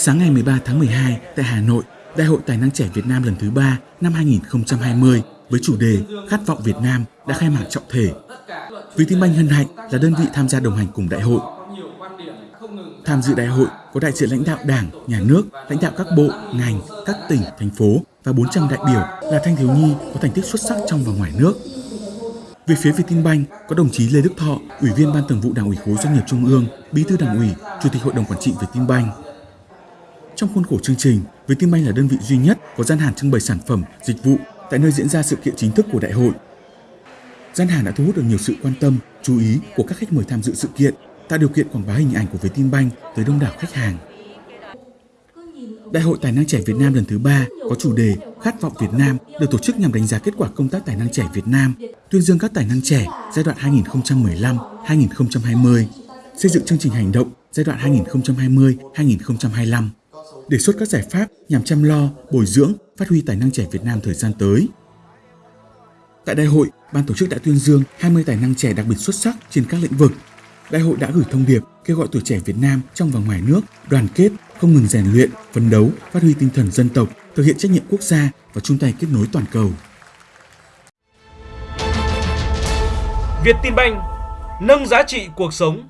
Sáng ngày 13 tháng 12 tại Hà Nội, Đại hội Tài năng trẻ Việt Nam lần thứ 3 năm 2020 với chủ đề Khát vọng Việt Nam đã khai mạc trọng thể. Vietinbank hân hạnh là đơn vị tham gia đồng hành cùng đại hội. Tham dự đại hội có đại diện lãnh đạo Đảng, Nhà nước, lãnh đạo các bộ, ngành, các tỉnh, thành phố và 400 đại biểu là thanh thiếu nhi có thành tích xuất sắc trong và ngoài nước. Về phía Vietinbank có đồng chí Lê Đức Thọ, Ủy viên Ban Thường vụ Đảng ủy khối doanh nghiệp Trung ương, Bí thư Đảng ủy, Chủ tịch Hội đồng quản trị Vietinbank. Trong khuôn khổ chương trình, Vietinbank là đơn vị duy nhất có gian hàng trưng bày sản phẩm, dịch vụ tại nơi diễn ra sự kiện chính thức của đại hội. Gian hàng đã thu hút được nhiều sự quan tâm, chú ý của các khách mời tham dự sự kiện, tạo điều kiện quảng bá hình ảnh của Vietinbank tới đông đảo khách hàng. Đại hội Tài năng trẻ Việt Nam lần thứ ba có chủ đề Khát vọng Việt Nam được tổ chức nhằm đánh giá kết quả công tác tài năng trẻ Việt Nam, tuyên dương các tài năng trẻ giai đoạn 2015-2020, xây dựng chương trình hành động giai đoạn 2020-2025, đề xuất các giải pháp nhằm chăm lo, bồi dưỡng, phát huy tài năng trẻ Việt Nam thời gian tới. Tại đại hội, ban tổ chức đã tuyên dương 20 tài năng trẻ đặc biệt xuất sắc trên các lĩnh vực. Đại hội đã gửi thông điệp kêu gọi tuổi trẻ Việt Nam trong và ngoài nước đoàn kết, không ngừng rèn luyện, phấn đấu, phát huy tinh thần dân tộc, thực hiện trách nhiệm quốc gia và chung tay kết nối toàn cầu. Việt Tin Banh nâng giá trị cuộc sống